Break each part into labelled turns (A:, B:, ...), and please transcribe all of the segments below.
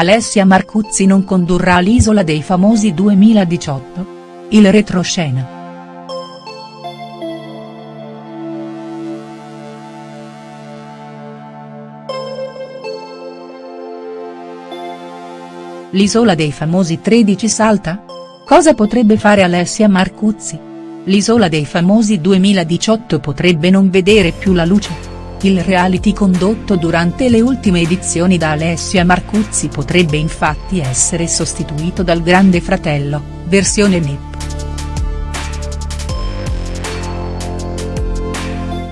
A: Alessia Marcuzzi non condurrà l'Isola dei Famosi 2018? Il retroscena. L'Isola dei Famosi 13 salta? Cosa potrebbe fare Alessia Marcuzzi? L'Isola dei Famosi 2018 potrebbe non vedere più la luce? Il reality condotto durante le ultime edizioni da Alessia Marcuzzi potrebbe infatti essere sostituito dal Grande Fratello, versione NIP.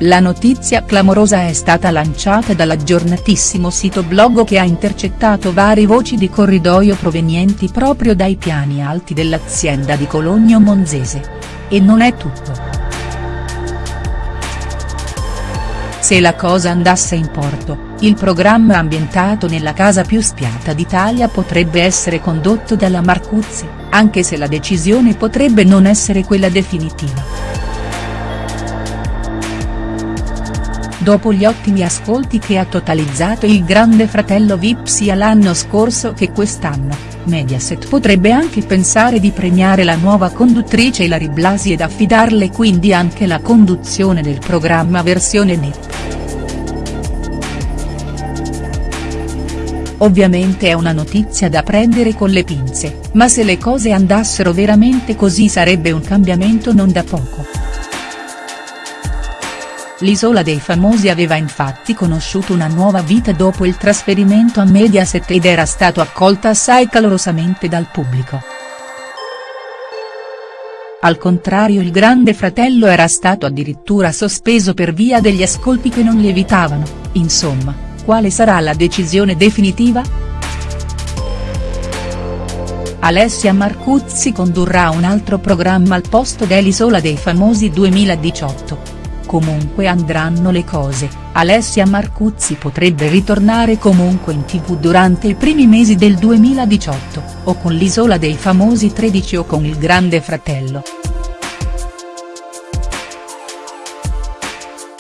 A: La notizia clamorosa è stata lanciata dall'aggiornatissimo sito blog che ha intercettato varie voci di corridoio provenienti proprio dai piani alti dell'azienda di Cologno Monzese. E non è tutto. Se la cosa andasse in porto, il programma ambientato nella casa più spiata d'Italia potrebbe essere condotto dalla Marcuzzi, anche se la decisione potrebbe non essere quella definitiva. Dopo gli ottimi ascolti che ha totalizzato il Grande Fratello Vip sia l'anno scorso che quest'anno, Mediaset potrebbe anche pensare di premiare la nuova conduttrice Ilari Blasi ed affidarle quindi anche la conduzione del programma versione NIP. Ovviamente è una notizia da prendere con le pinze, ma se le cose andassero veramente così sarebbe un cambiamento non da poco. L'Isola dei Famosi aveva infatti conosciuto una nuova vita dopo il trasferimento a Mediaset ed era stato accolta assai calorosamente dal pubblico. Al contrario il Grande Fratello era stato addirittura sospeso per via degli ascolti che non lievitavano, insomma quale sarà la decisione definitiva?. Alessia Marcuzzi condurrà un altro programma al posto dell'Isola dei Famosi 2018. Comunque andranno le cose, Alessia Marcuzzi potrebbe ritornare comunque in tv durante i primi mesi del 2018, o con l'Isola dei Famosi 13 o con il Grande Fratello.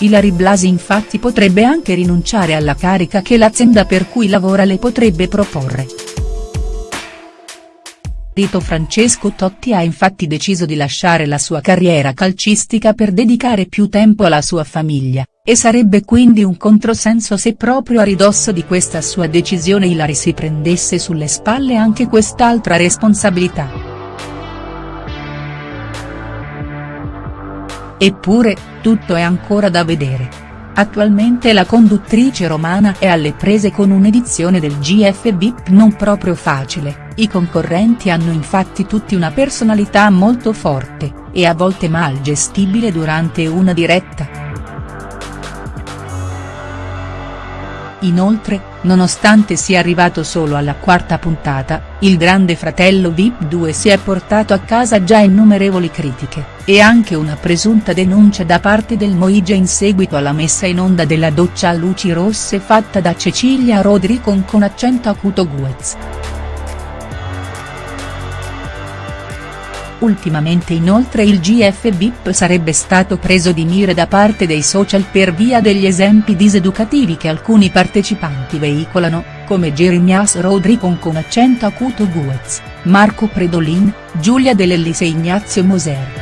A: Ilari Blasi infatti potrebbe anche rinunciare alla carica che l'azienda per cui lavora le potrebbe proporre. Rito Francesco Totti ha infatti deciso di lasciare la sua carriera calcistica per dedicare più tempo alla sua famiglia, e sarebbe quindi un controsenso se proprio a ridosso di questa sua decisione Ilari si prendesse sulle spalle anche quest'altra responsabilità. Eppure, tutto è ancora da vedere. Attualmente la conduttrice romana è alle prese con un'edizione del GF VIP non proprio facile, i concorrenti hanno infatti tutti una personalità molto forte, e a volte mal gestibile durante una diretta. Inoltre, nonostante sia arrivato solo alla quarta puntata, il Grande Fratello Vip 2 si è portato a casa già innumerevoli critiche, e anche una presunta denuncia da parte del Moige in seguito alla messa in onda della doccia a luci rosse fatta da Cecilia Rodricon con accento acuto Guez. Ultimamente inoltre il GF VIP sarebbe stato preso di mira da parte dei social per via degli esempi diseducativi che alcuni partecipanti veicolano, come Jeremias Rodricon con accento acuto Guez, Marco Predolin, Giulia Dell'Ellis e Ignazio Moser.